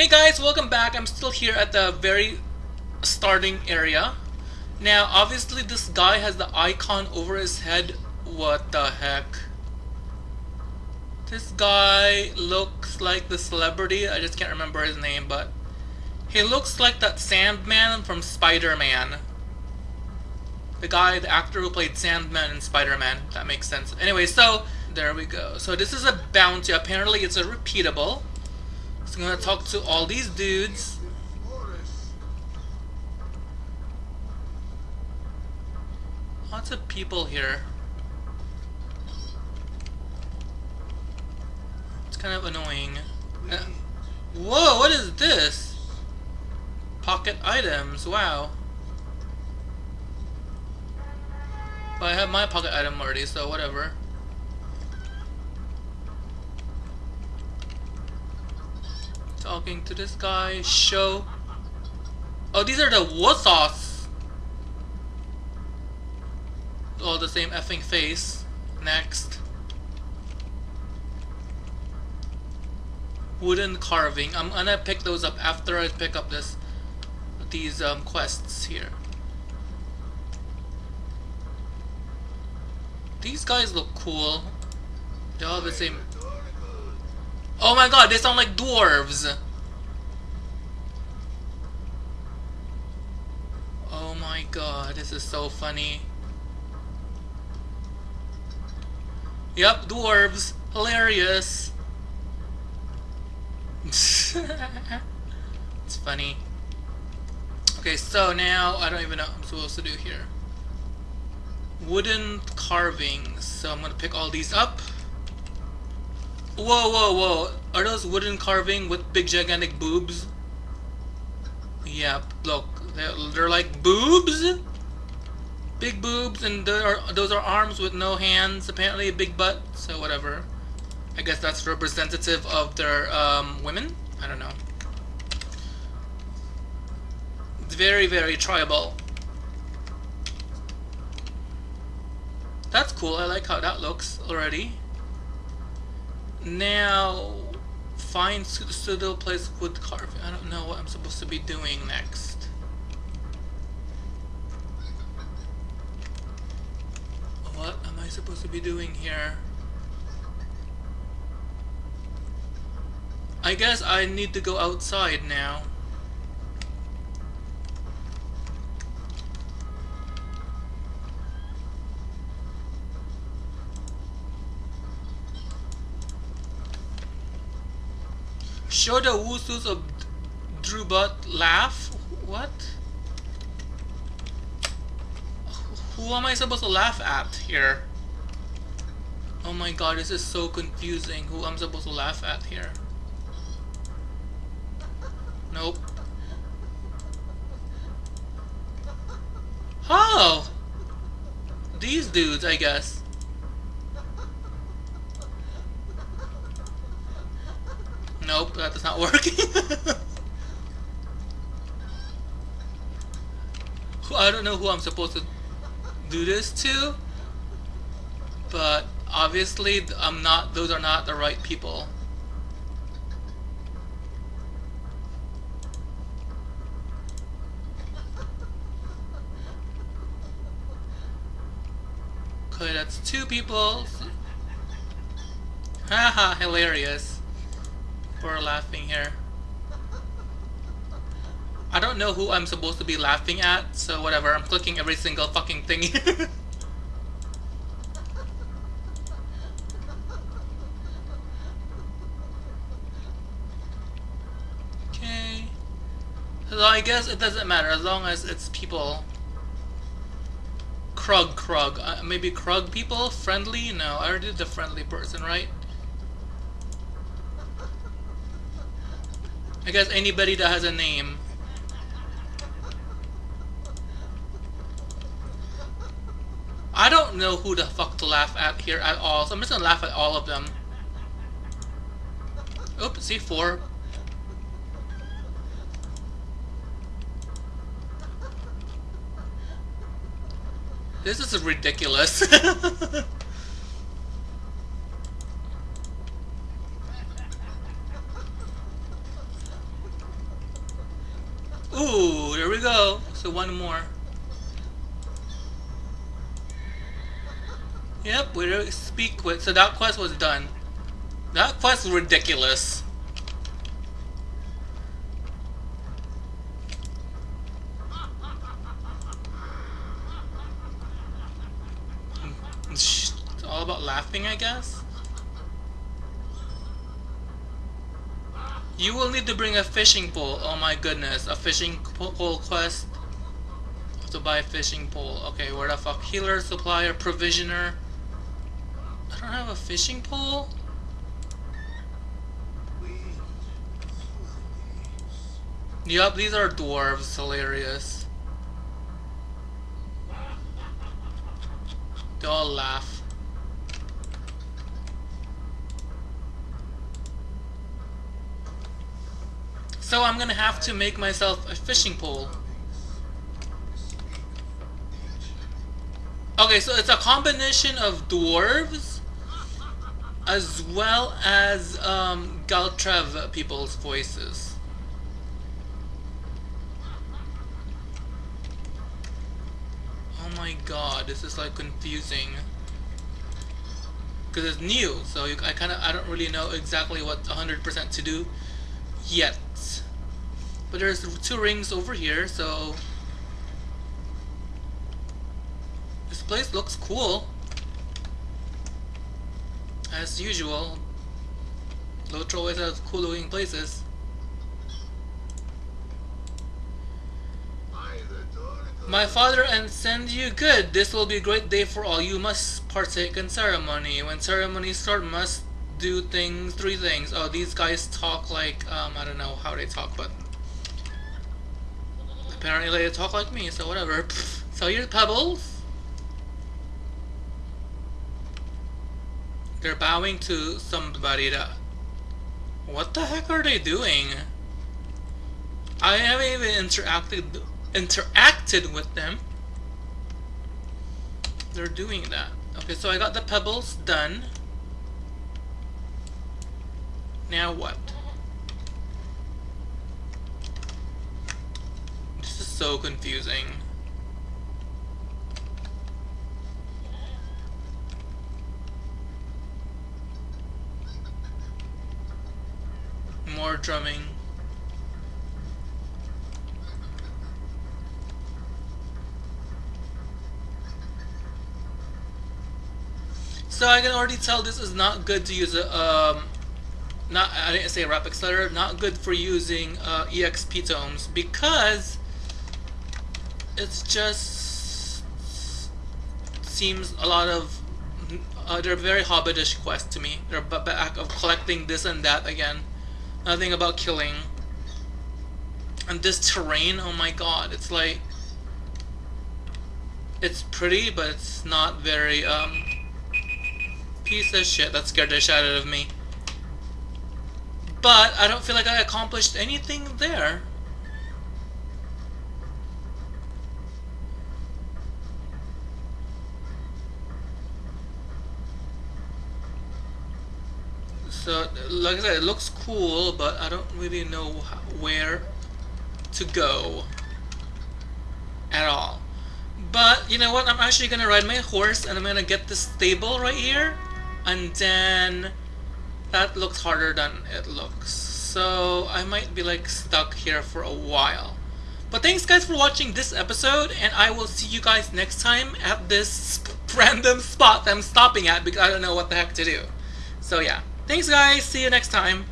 Hey guys, welcome back. I'm still here at the very starting area. Now, obviously this guy has the icon over his head. What the heck? This guy looks like the celebrity. I just can't remember his name, but he looks like that Sandman from Spider-Man. The guy, the actor who played Sandman in Spider-Man. That makes sense. Anyway, so there we go. So this is a bounty. Apparently it's a repeatable. I'm gonna talk to all these dudes. Lots of people here. It's kind of annoying. Uh, whoa, what is this? Pocket items, wow. But I have my pocket item already, so whatever. Talking to this guy, show. Oh, these are the Wussos. All the same effing face. Next. Wooden carving. I'm gonna pick those up after I pick up this these um, quests here. These guys look cool. They all the same Oh my god, they sound like dwarves! Oh my god, this is so funny. Yep, dwarves. Hilarious. it's funny. Okay, so now, I don't even know what I'm supposed to do here. Wooden carvings. So I'm gonna pick all these up. Whoa, whoa, whoa. Are those wooden carving with big gigantic boobs? Yeah, look. They're, they're like boobs? Big boobs and are, those are arms with no hands. Apparently a big butt, so whatever. I guess that's representative of their um, women? I don't know. It's very, very tribal. That's cool. I like how that looks already. Now, find suitable place wood carving. I don't know what I'm supposed to be doing next. What am I supposed to be doing here? I guess I need to go outside now. Show the Wussos of Drubat laugh? What? Who am I supposed to laugh at here? Oh my god, this is so confusing. Who I'm supposed to laugh at here? Nope. Oh! These dudes, I guess. Nope, that is not working. I don't know who I'm supposed to do this to, but obviously I'm not. Those are not the right people. Okay, that's two people. Haha, hilarious for laughing here. I don't know who I'm supposed to be laughing at, so whatever, I'm clicking every single fucking thing. okay. So I guess it doesn't matter as long as it's people. Krug, Krug. Uh, maybe Krug people? Friendly? No, I already did the friendly person, right? I guess anybody that has a name. I don't know who the fuck to laugh at here at all, so I'm just gonna laugh at all of them. Oops, see four. This is ridiculous. Ooh, there go. So one more. Yep, we speak with. So that quest was done. That quest was ridiculous. Hmm. It's all about laughing, I guess. You will need to bring a fishing pole. Oh my goodness, a fishing pole quest. To buy a fishing pole. Okay, where the fuck? Healer, supplier, provisioner. I don't have a fishing pole? Yup, these are dwarves. Hilarious. They all laugh. So I'm gonna have to make myself a fishing pole. Okay, so it's a combination of dwarves as well as um, Galtrev people's voices. Oh my god, this is like confusing. Because it's new, so you, I kind of I don't really know exactly what 100% to do yet. But there's two rings over here, so... This place looks cool. As usual. Lotro always has cool looking places. My father and send you good. This will be a great day for all. You must partake in ceremony. When ceremonies start, must do things, three things. Oh, these guys talk like, um, I don't know how they talk, but apparently they talk like me, so whatever. So here's Pebbles. They're bowing to somebody that... What the heck are they doing? I haven't even interacted interacted with them. They're doing that. Okay, so I got the pebbles done. Now what? This is so confusing. More drumming. So I can already tell this is not good to use a, um, not, I didn't say rep accelerator, not good for using uh, EXP tomes because it's just seems a lot of, uh, they're very hobbitish quests to me. They're back of collecting this and that again. Nothing about killing. And this terrain, oh my god, it's like, it's pretty, but it's not very, um, piece of shit that scared the shit out of me. But I don't feel like I accomplished anything there. So, like I said, it looks cool, but I don't really know where to go at all. But, you know what, I'm actually gonna ride my horse and I'm gonna get this stable right here and then that looks harder than it looks. So I might be like stuck here for a while. But thanks guys for watching this episode and I will see you guys next time at this random spot that I'm stopping at because I don't know what the heck to do. So yeah thanks guys. See you next time